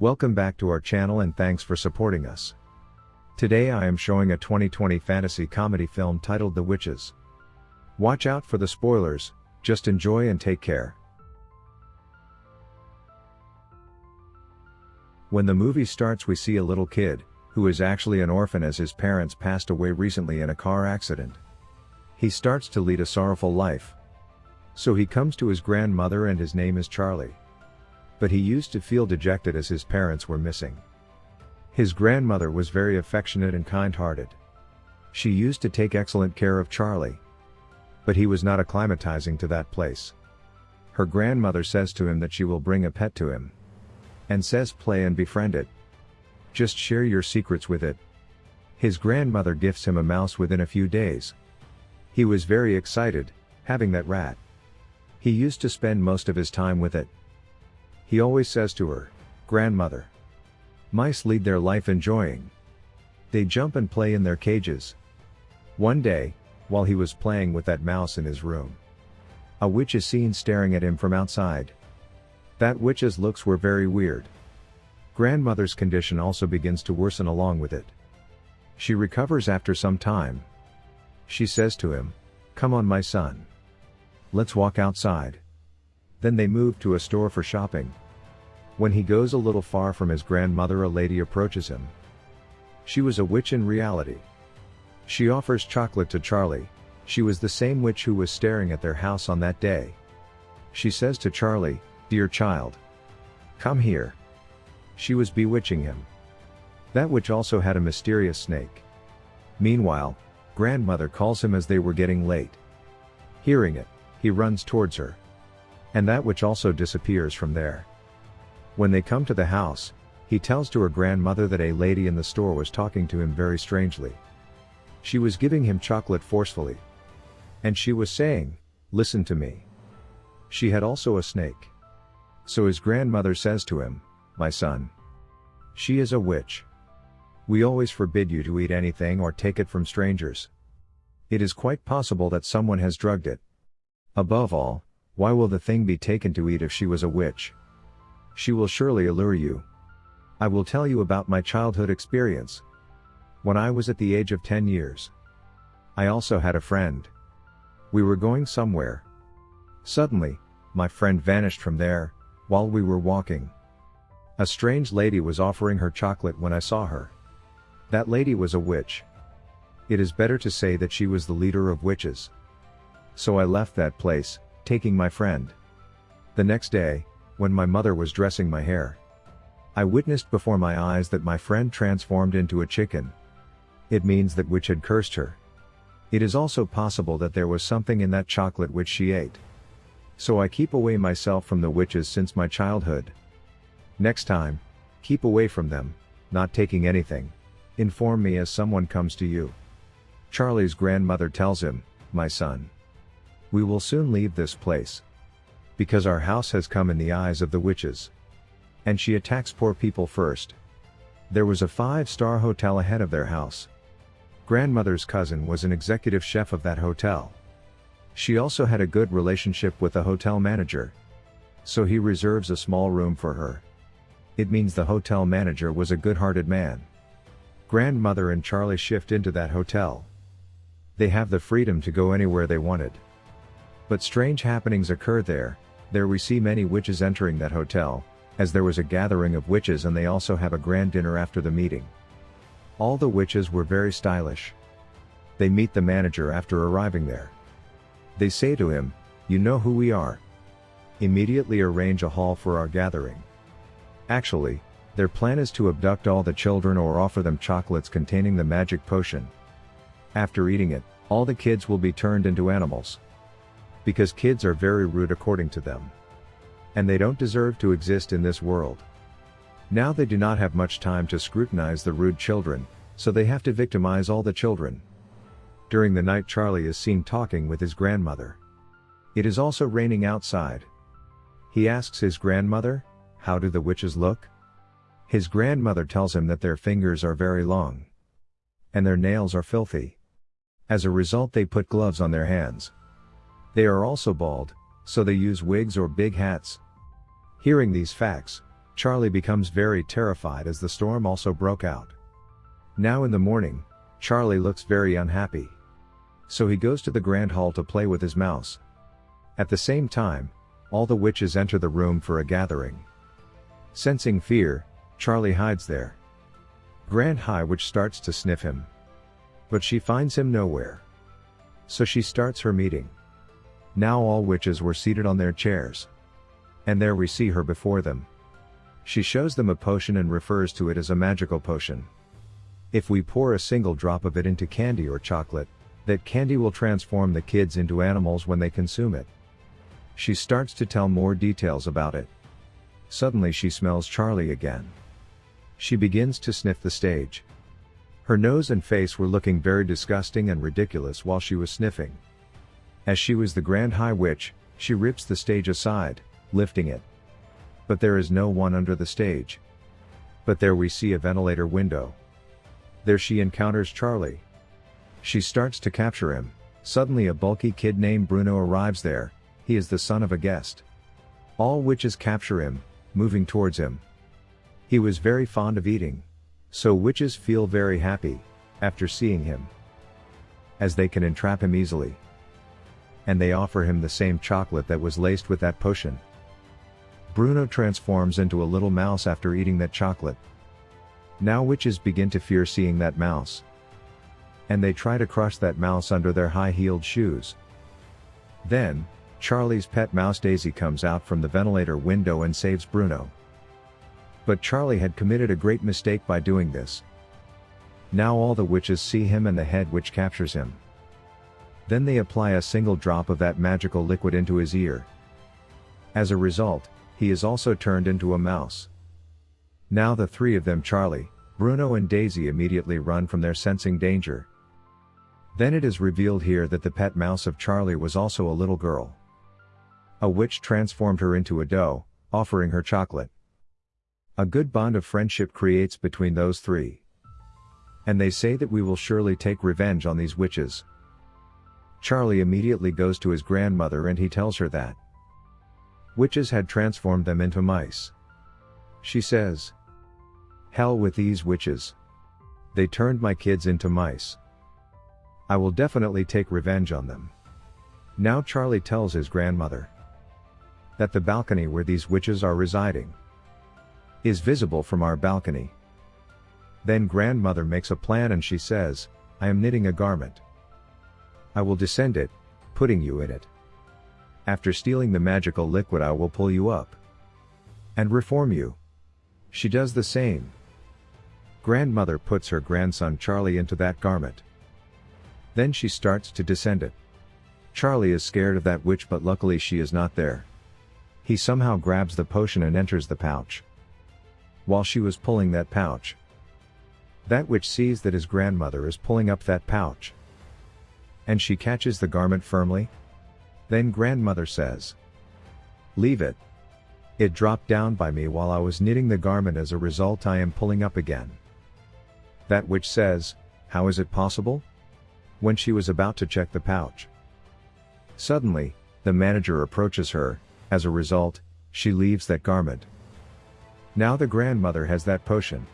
Welcome back to our channel and thanks for supporting us. Today I am showing a 2020 fantasy comedy film titled The Witches. Watch out for the spoilers, just enjoy and take care. When the movie starts we see a little kid, who is actually an orphan as his parents passed away recently in a car accident. He starts to lead a sorrowful life. So he comes to his grandmother and his name is Charlie. But he used to feel dejected as his parents were missing. His grandmother was very affectionate and kind-hearted. She used to take excellent care of Charlie. But he was not acclimatizing to that place. Her grandmother says to him that she will bring a pet to him. And says play and befriend it. Just share your secrets with it. His grandmother gifts him a mouse within a few days. He was very excited, having that rat. He used to spend most of his time with it. He always says to her, Grandmother. Mice lead their life enjoying. They jump and play in their cages. One day, while he was playing with that mouse in his room, a witch is seen staring at him from outside. That witch's looks were very weird. Grandmother's condition also begins to worsen along with it. She recovers after some time. She says to him, Come on my son. Let's walk outside. Then they move to a store for shopping. When he goes a little far from his grandmother a lady approaches him. She was a witch in reality. She offers chocolate to Charlie, she was the same witch who was staring at their house on that day. She says to Charlie, Dear child. Come here. She was bewitching him. That witch also had a mysterious snake. Meanwhile, grandmother calls him as they were getting late. Hearing it, he runs towards her and that witch also disappears from there. When they come to the house, he tells to her grandmother that a lady in the store was talking to him very strangely. She was giving him chocolate forcefully. And she was saying, listen to me. She had also a snake. So his grandmother says to him, my son. She is a witch. We always forbid you to eat anything or take it from strangers. It is quite possible that someone has drugged it. Above all, why will the thing be taken to eat if she was a witch? She will surely allure you. I will tell you about my childhood experience. When I was at the age of 10 years. I also had a friend. We were going somewhere. Suddenly, my friend vanished from there, while we were walking. A strange lady was offering her chocolate when I saw her. That lady was a witch. It is better to say that she was the leader of witches. So I left that place, taking my friend. The next day, when my mother was dressing my hair, I witnessed before my eyes that my friend transformed into a chicken. It means that witch had cursed her. It is also possible that there was something in that chocolate which she ate. So I keep away myself from the witches since my childhood. Next time, keep away from them, not taking anything. Inform me as someone comes to you. Charlie's grandmother tells him, my son. We will soon leave this place. Because our house has come in the eyes of the witches. And she attacks poor people first. There was a five-star hotel ahead of their house. Grandmother's cousin was an executive chef of that hotel. She also had a good relationship with the hotel manager. So he reserves a small room for her. It means the hotel manager was a good-hearted man. Grandmother and Charlie shift into that hotel. They have the freedom to go anywhere they wanted. But strange happenings occur there, there we see many witches entering that hotel, as there was a gathering of witches and they also have a grand dinner after the meeting. All the witches were very stylish. They meet the manager after arriving there. They say to him, you know who we are. Immediately arrange a hall for our gathering. Actually, their plan is to abduct all the children or offer them chocolates containing the magic potion. After eating it, all the kids will be turned into animals. Because kids are very rude according to them. And they don't deserve to exist in this world. Now they do not have much time to scrutinize the rude children, so they have to victimize all the children. During the night Charlie is seen talking with his grandmother. It is also raining outside. He asks his grandmother, how do the witches look? His grandmother tells him that their fingers are very long. And their nails are filthy. As a result they put gloves on their hands. They are also bald, so they use wigs or big hats. Hearing these facts, Charlie becomes very terrified as the storm also broke out. Now in the morning, Charlie looks very unhappy. So he goes to the grand hall to play with his mouse. At the same time, all the witches enter the room for a gathering. Sensing fear, Charlie hides there. Grand High Witch starts to sniff him. But she finds him nowhere. So she starts her meeting. Now all witches were seated on their chairs. And there we see her before them. She shows them a potion and refers to it as a magical potion. If we pour a single drop of it into candy or chocolate, that candy will transform the kids into animals when they consume it. She starts to tell more details about it. Suddenly she smells Charlie again. She begins to sniff the stage. Her nose and face were looking very disgusting and ridiculous while she was sniffing. As she was the Grand High Witch, she rips the stage aside, lifting it. But there is no one under the stage. But there we see a ventilator window. There she encounters Charlie. She starts to capture him, suddenly a bulky kid named Bruno arrives there, he is the son of a guest. All witches capture him, moving towards him. He was very fond of eating. So witches feel very happy, after seeing him. As they can entrap him easily. And they offer him the same chocolate that was laced with that potion. Bruno transforms into a little mouse after eating that chocolate. Now witches begin to fear seeing that mouse. And they try to crush that mouse under their high-heeled shoes. Then, Charlie's pet mouse Daisy comes out from the ventilator window and saves Bruno. But Charlie had committed a great mistake by doing this. Now all the witches see him and the head witch captures him. Then they apply a single drop of that magical liquid into his ear. As a result, he is also turned into a mouse. Now the three of them Charlie, Bruno and Daisy immediately run from their sensing danger. Then it is revealed here that the pet mouse of Charlie was also a little girl. A witch transformed her into a doe, offering her chocolate. A good bond of friendship creates between those three. And they say that we will surely take revenge on these witches. Charlie immediately goes to his grandmother and he tells her that witches had transformed them into mice. She says, Hell with these witches. They turned my kids into mice. I will definitely take revenge on them. Now Charlie tells his grandmother that the balcony where these witches are residing is visible from our balcony. Then grandmother makes a plan and she says, I am knitting a garment. I will descend it, putting you in it. After stealing the magical liquid I will pull you up. And reform you. She does the same. Grandmother puts her grandson Charlie into that garment. Then she starts to descend it. Charlie is scared of that witch but luckily she is not there. He somehow grabs the potion and enters the pouch while she was pulling that pouch. That witch sees that his grandmother is pulling up that pouch. And she catches the garment firmly. Then grandmother says, Leave it. It dropped down by me while I was knitting the garment as a result I am pulling up again. That witch says, How is it possible? When she was about to check the pouch. Suddenly, the manager approaches her, as a result, she leaves that garment. Now the grandmother has that potion.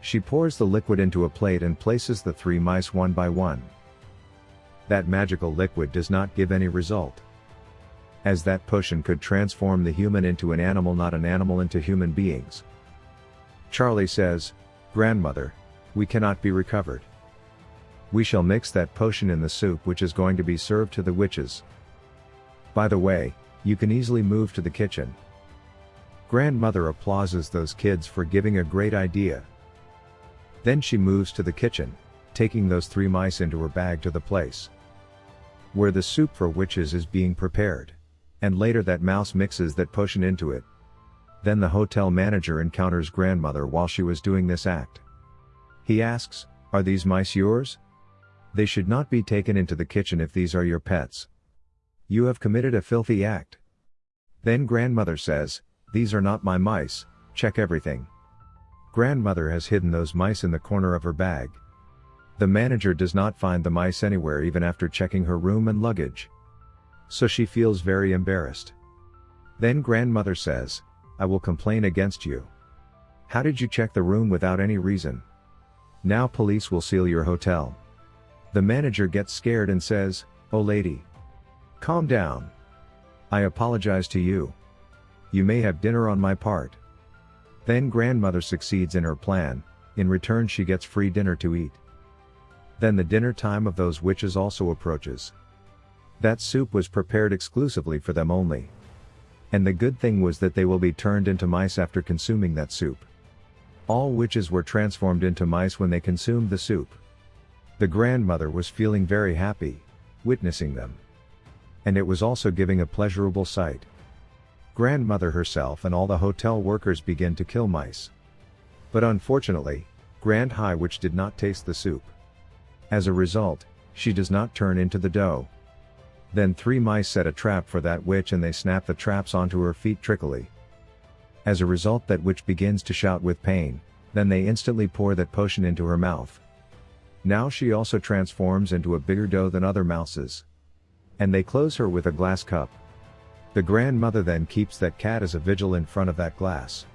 She pours the liquid into a plate and places the three mice one by one. That magical liquid does not give any result. As that potion could transform the human into an animal not an animal into human beings. Charlie says, Grandmother, we cannot be recovered. We shall mix that potion in the soup which is going to be served to the witches. By the way, you can easily move to the kitchen. Grandmother applauses those kids for giving a great idea. Then she moves to the kitchen, taking those three mice into her bag to the place where the soup for witches is being prepared. And later that mouse mixes that potion into it. Then the hotel manager encounters grandmother while she was doing this act. He asks, Are these mice yours? They should not be taken into the kitchen if these are your pets. You have committed a filthy act. Then grandmother says, these are not my mice, check everything. Grandmother has hidden those mice in the corner of her bag. The manager does not find the mice anywhere even after checking her room and luggage. So she feels very embarrassed. Then grandmother says, I will complain against you. How did you check the room without any reason? Now police will seal your hotel. The manager gets scared and says, Oh lady. Calm down. I apologize to you. You may have dinner on my part. Then grandmother succeeds in her plan, in return she gets free dinner to eat. Then the dinner time of those witches also approaches. That soup was prepared exclusively for them only. And the good thing was that they will be turned into mice after consuming that soup. All witches were transformed into mice when they consumed the soup. The grandmother was feeling very happy, witnessing them. And it was also giving a pleasurable sight. Grandmother herself and all the hotel workers begin to kill mice. But unfortunately, Grand High Witch did not taste the soup. As a result, she does not turn into the dough. Then three mice set a trap for that witch and they snap the traps onto her feet trickily. As a result that witch begins to shout with pain, then they instantly pour that potion into her mouth. Now she also transforms into a bigger dough than other mouses. And they close her with a glass cup. The grandmother then keeps that cat as a vigil in front of that glass.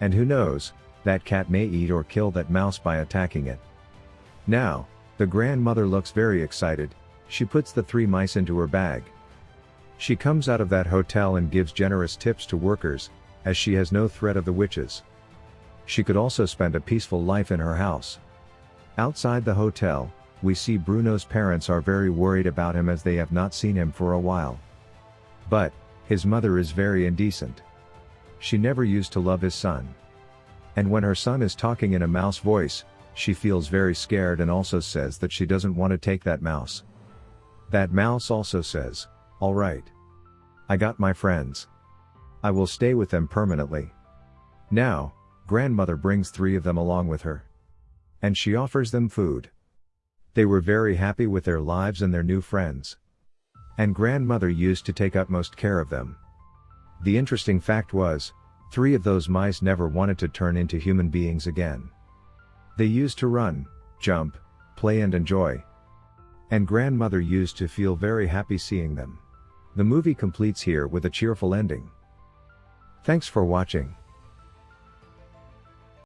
And who knows, that cat may eat or kill that mouse by attacking it. Now, the grandmother looks very excited, she puts the three mice into her bag. She comes out of that hotel and gives generous tips to workers, as she has no threat of the witches. She could also spend a peaceful life in her house. Outside the hotel, we see Bruno's parents are very worried about him as they have not seen him for a while. But, his mother is very indecent. She never used to love his son. And when her son is talking in a mouse voice, she feels very scared and also says that she doesn't want to take that mouse. That mouse also says, alright. I got my friends. I will stay with them permanently. Now, grandmother brings three of them along with her. And she offers them food. They were very happy with their lives and their new friends. And grandmother used to take utmost care of them. The interesting fact was, three of those mice never wanted to turn into human beings again. They used to run, jump, play and enjoy. And grandmother used to feel very happy seeing them. The movie completes here with a cheerful ending. Thanks for watching.